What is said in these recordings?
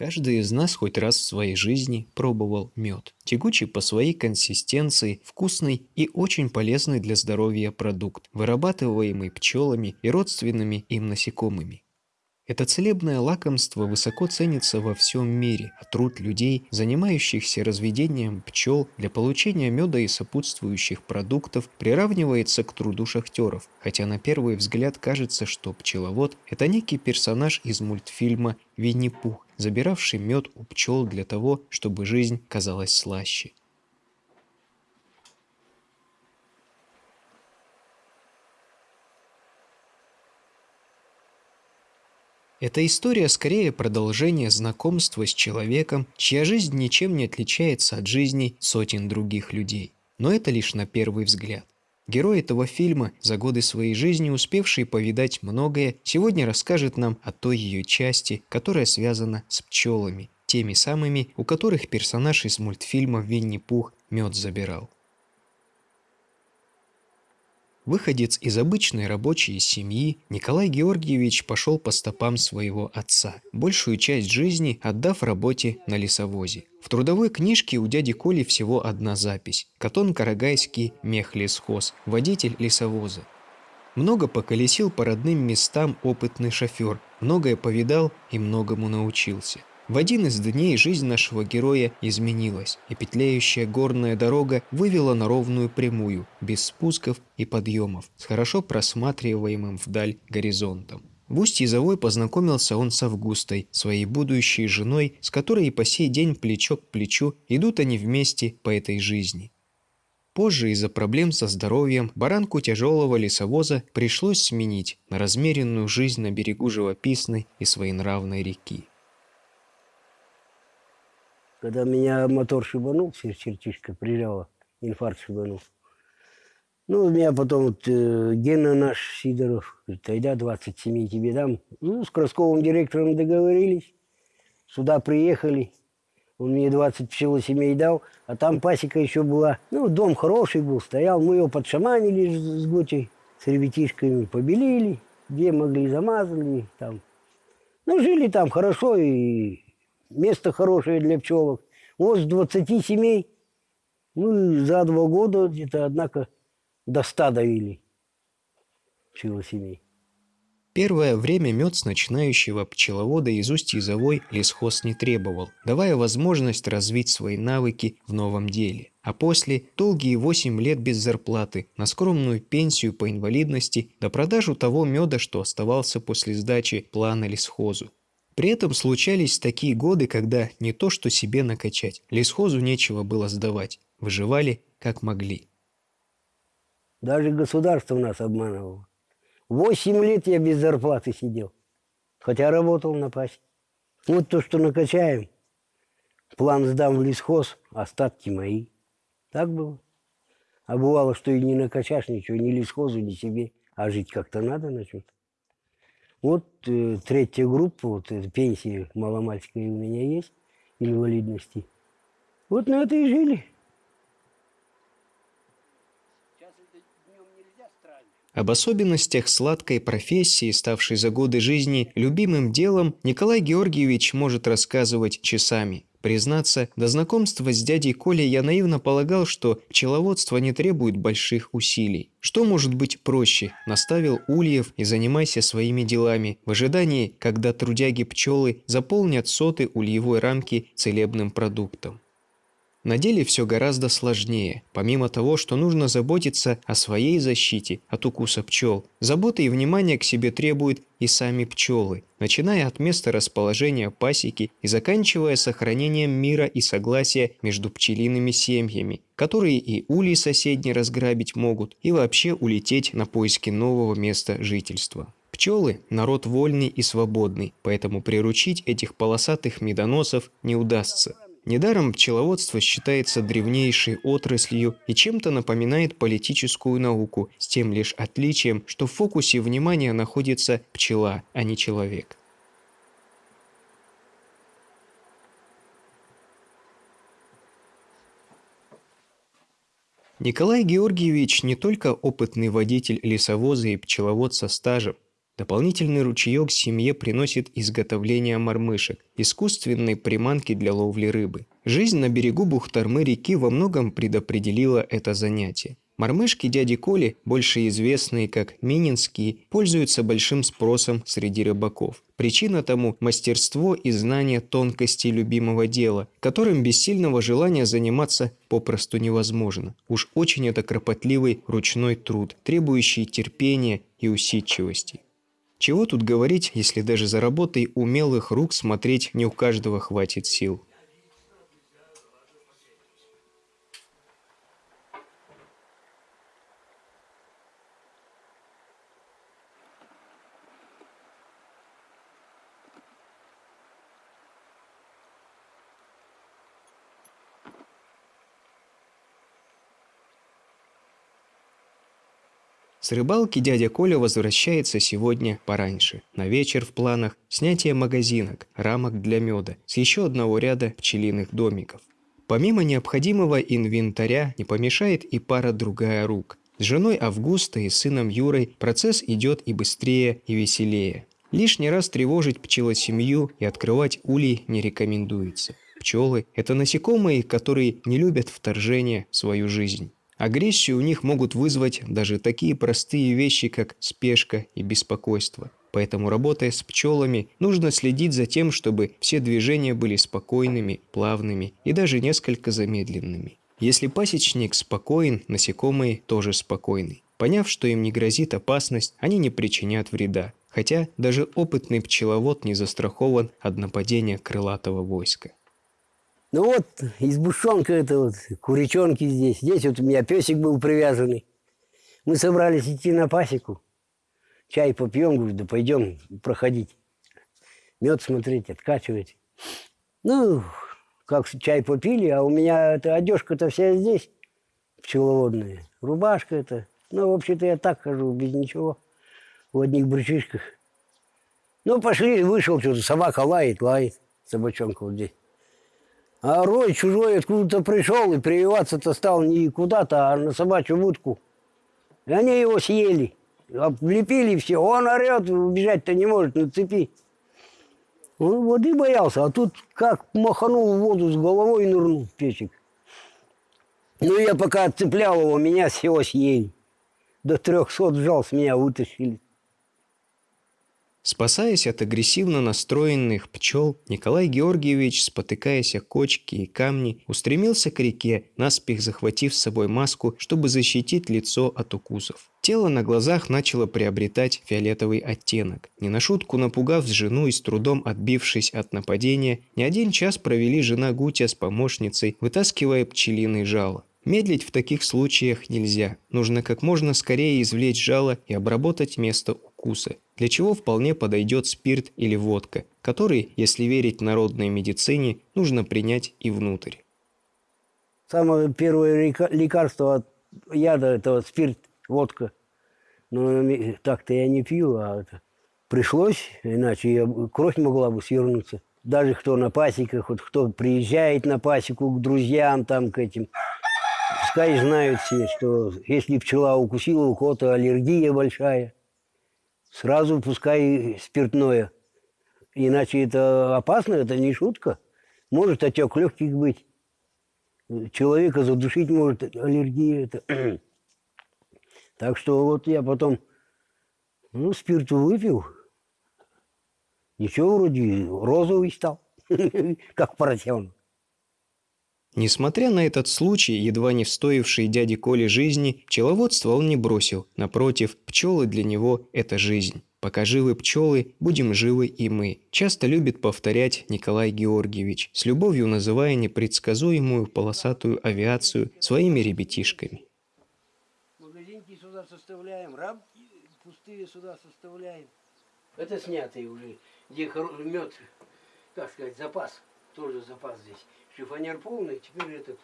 Каждый из нас хоть раз в своей жизни пробовал мед. Тягучий по своей консистенции, вкусный и очень полезный для здоровья продукт, вырабатываемый пчелами и родственными им насекомыми. Это целебное лакомство высоко ценится во всем мире, а труд людей, занимающихся разведением пчел для получения меда и сопутствующих продуктов, приравнивается к труду шахтеров, хотя на первый взгляд кажется, что пчеловод – это некий персонаж из мультфильма «Винни-Пух», забиравший мед у пчел для того, чтобы жизнь казалась слаще. Эта история скорее продолжение знакомства с человеком, чья жизнь ничем не отличается от жизни сотен других людей. Но это лишь на первый взгляд. Герой этого фильма, за годы своей жизни успевший повидать многое, сегодня расскажет нам о той ее части, которая связана с пчелами, теми самыми, у которых персонаж из мультфильма «Винни-Пух» мед забирал. Выходец из обычной рабочей семьи, Николай Георгиевич пошел по стопам своего отца, большую часть жизни отдав работе на лесовозе. В трудовой книжке у дяди Коли всего одна запись – Катон Карагайский мехлесхоз, водитель лесовоза. Много поколесил по родным местам опытный шофер, многое повидал и многому научился. В один из дней жизнь нашего героя изменилась, и петляющая горная дорога вывела на ровную прямую, без спусков и подъемов, с хорошо просматриваемым вдаль горизонтом. В Усть-Язовой познакомился он с Августой, своей будущей женой, с которой и по сей день плечо к плечу идут они вместе по этой жизни. Позже из-за проблем со здоровьем баранку тяжелого лесовоза пришлось сменить на размеренную жизнь на берегу живописной и своенравной реки. Когда меня мотор шибанул, чертишка прижала, инфаркт шибанул. Ну, меня потом вот, э, Гена наш Сидоров, говорит, тогда 27 тебе дам. Ну, с Красковым директором договорились, сюда приехали. Он мне 20 пчелосемей дал, а там пасека еще была. Ну, дом хороший был, стоял. Мы его подшаманили с Готей, с ребятишками побелили, где могли замазали там. Ну, жили там хорошо и место хорошее для пчелок. Вот с 20 семей, ну, за два года где-то, однако, до 100 довели пчелосемей. Первое время мед с начинающего пчеловода из Усть-Изовой лесхоз не требовал, давая возможность развить свои навыки в новом деле. А после – долгие 8 лет без зарплаты, на скромную пенсию по инвалидности, до продажу того меда, что оставался после сдачи плана лесхозу. При этом случались такие годы, когда не то что себе накачать, лесхозу нечего было сдавать, выживали как могли. Даже государство нас обманывало. Восемь лет я без зарплаты сидел, хотя работал на пасе. Вот то, что накачаем, план сдам в лесхоз, остатки мои. Так было. А бывало, что и не накачаешь ничего, ни лесхозу, ни себе, а жить как-то надо на что-то. Вот э, третья группа, вот эта пенсия маломальская у меня есть, инвалидности. Вот на это и жили. Об особенностях сладкой профессии, ставшей за годы жизни любимым делом, Николай Георгиевич может рассказывать часами. Признаться, до знакомства с дядей Колей я наивно полагал, что пчеловодство не требует больших усилий. Что может быть проще? Наставил ульев и занимайся своими делами, в ожидании, когда трудяги-пчелы заполнят соты ульевой рамки целебным продуктом. На деле все гораздо сложнее. Помимо того, что нужно заботиться о своей защите от укуса пчел, заботы и внимания к себе требуют и сами пчелы, начиная от места расположения пасеки и заканчивая сохранением мира и согласия между пчелиными семьями, которые и улей соседней разграбить могут, и вообще улететь на поиски нового места жительства. Пчелы – народ вольный и свободный, поэтому приручить этих полосатых медоносов не удастся. Недаром пчеловодство считается древнейшей отраслью и чем-то напоминает политическую науку, с тем лишь отличием, что в фокусе внимания находится пчела, а не человек. Николай Георгиевич не только опытный водитель лесовоза и пчеловод со стажем, Дополнительный ручеек семье приносит изготовление мормышек, искусственной приманки для ловли рыбы. Жизнь на берегу Бухтармы реки во многом предопределила это занятие. Мормышки дяди Коли, больше известные как мининские, пользуются большим спросом среди рыбаков. Причина тому – мастерство и знание тонкостей любимого дела, которым без сильного желания заниматься попросту невозможно. Уж очень это кропотливый ручной труд, требующий терпения и усидчивости. Чего тут говорить, если даже за работой умелых рук смотреть не у каждого хватит сил. С рыбалки дядя Коля возвращается сегодня пораньше. На вечер в планах снятие магазинок, рамок для меда с еще одного ряда пчелиных домиков. Помимо необходимого инвентаря не помешает и пара другая рук. С женой Августа и сыном Юрой процесс идет и быстрее, и веселее. Лишний раз тревожить пчелосемью и открывать улей не рекомендуется. Пчелы – это насекомые, которые не любят вторжения в свою жизнь. Агрессию у них могут вызвать даже такие простые вещи, как спешка и беспокойство. Поэтому, работая с пчелами, нужно следить за тем, чтобы все движения были спокойными, плавными и даже несколько замедленными. Если пасечник спокоен, насекомые тоже спокойны. Поняв, что им не грозит опасность, они не причинят вреда. Хотя даже опытный пчеловод не застрахован от нападения крылатого войска. Ну вот, избушонка это вот, куричонки здесь. Здесь вот у меня песик был привязанный. Мы собрались идти на пасеку. Чай попьем, говорю, да пойдем проходить. Мед смотреть, откачивать. Ну, как чай попили, а у меня эта одежка-то вся здесь, пчеловодная. Рубашка это. Ну, вообще-то я так хожу, без ничего. В одних брючишках. Ну, пошли, вышел что-то, собака лает, лает, собачонка вот здесь. А рой чужой откуда-то пришел и прививаться-то стал не куда-то, а на собачью будку. И они его съели. Облепили все. Он орет, убежать-то не может на цепи. Он воды боялся, а тут как маханул в воду с головой и нырнул в печек. Ну, я пока отцеплял его, меня всего съели. До трехсот жал с меня вытащили. Спасаясь от агрессивно настроенных пчел, Николай Георгиевич, спотыкаясь о кочки и камни, устремился к реке, наспех захватив с собой маску, чтобы защитить лицо от укусов. Тело на глазах начало приобретать фиолетовый оттенок. Не на шутку напугав жену и с трудом отбившись от нападения, не один час провели жена Гутя с помощницей, вытаскивая пчелиный жало. Медлить в таких случаях нельзя. Нужно как можно скорее извлечь жало и обработать место укуса для чего вполне подойдет спирт или водка, который, если верить народной медицине, нужно принять и внутрь. Самое первое лекарство от яда – это спирт, водка. Но так-то я не пью, а это пришлось, иначе я, кровь могла бы свернуться. Даже кто на пасеках, вот кто приезжает на пасеку к друзьям, там, к этим, пускай знают все, что если пчела укусила, у кого-то аллергия большая – сразу пускай спиртное. Иначе это опасно, это не шутка. Может отек легких быть. Человека задушить может аллергия. Это. Так что вот я потом ну, спирту выпил. Ничего, вроде розовый стал, как поросенок. Несмотря на этот случай, едва не встоивший дяде Коле жизни, пчеловодство он не бросил. Напротив, пчелы для него – это жизнь. «Пока живы пчелы, будем живы и мы», часто любит повторять Николай Георгиевич, с любовью называя непредсказуемую полосатую авиацию своими ребятишками. Магазинки сюда составляем, рамки пустые сюда составляем. Это снятый уже, где мед, как сказать, запас, тоже запас здесь шифонер полный, теперь этот.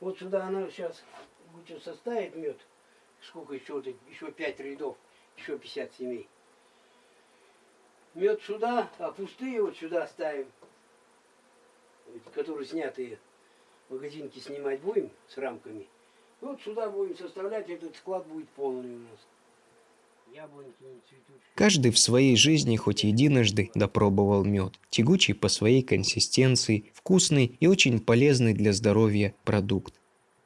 Вот сюда она сейчас будет составит мед. Сколько еще, еще 5 рядов, еще 50 семей. Мед сюда, а пустые вот сюда ставим, которые снятые. Магазинки снимать будем с рамками. Вот сюда будем составлять, этот склад будет полный у нас. Каждый в своей жизни хоть единожды допробовал мед, тягучий по своей консистенции, вкусный и очень полезный для здоровья продукт.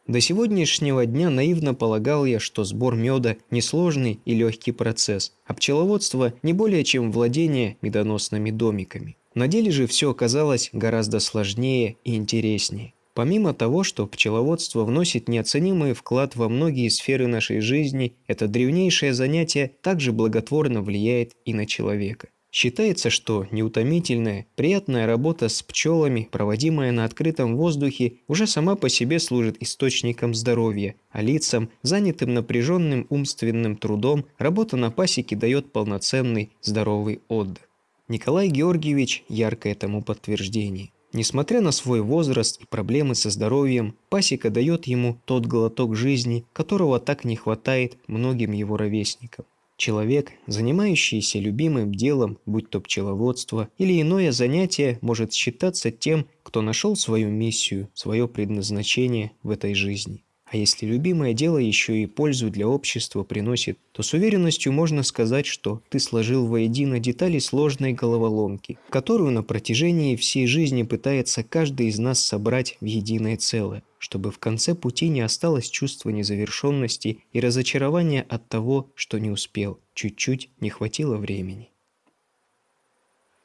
До сегодняшнего дня наивно полагал я, что сбор меда – несложный и легкий процесс, а пчеловодство – не более чем владение медоносными домиками. На деле же все оказалось гораздо сложнее и интереснее. Помимо того, что пчеловодство вносит неоценимый вклад во многие сферы нашей жизни, это древнейшее занятие также благотворно влияет и на человека. Считается, что неутомительная, приятная работа с пчелами, проводимая на открытом воздухе, уже сама по себе служит источником здоровья, а лицам, занятым напряженным умственным трудом, работа на пасеке дает полноценный здоровый отдых. Николай Георгиевич – яркое тому подтверждение. Несмотря на свой возраст и проблемы со здоровьем, пасека дает ему тот глоток жизни, которого так не хватает многим его ровесникам. Человек, занимающийся любимым делом, будь то пчеловодство или иное занятие, может считаться тем, кто нашел свою миссию, свое предназначение в этой жизни. А если любимое дело еще и пользу для общества приносит, то с уверенностью можно сказать, что ты сложил воедино детали сложной головоломки, которую на протяжении всей жизни пытается каждый из нас собрать в единое целое, чтобы в конце пути не осталось чувства незавершенности и разочарования от того, что не успел, чуть-чуть не хватило времени.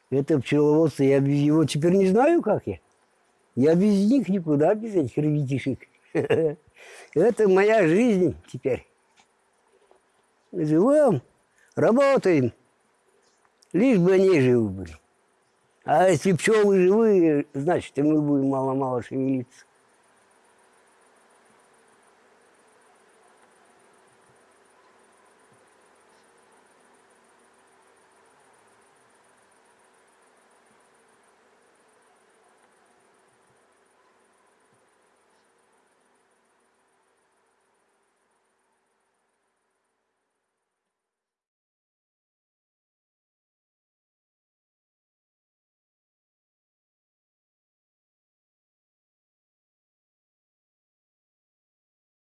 Это пчеловодство, я без его теперь не знаю, как я. Я без них никуда, без этих ребятишек. Это моя жизнь теперь. Живем, работаем, лишь бы они живы были. А если пчелы живые, значит, и мы будем мало-мало шевелиться.